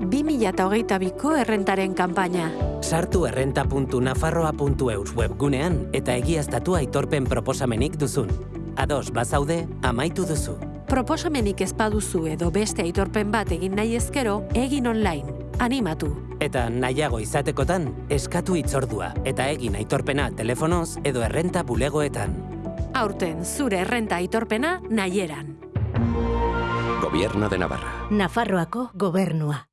2022ko errentaren kanpaina. Sartu errenta.nafarroa.eus webgunean eta egiaztatu aitorpen proposamenik duzun. Ados, bazaude, amaitu duzu. Proposamenik ez baduzu edo beste aitorpen bat egin nahi ezkero, egin online. Animatu. Eta nahiago izatekotan, eskatu itzordua eta egin aitorpena telefonoz edo errenta bulegoetan. Aurten, zure errenta aitorpena nahieran. Gobierno de Navarra. Nafarroako gobernua.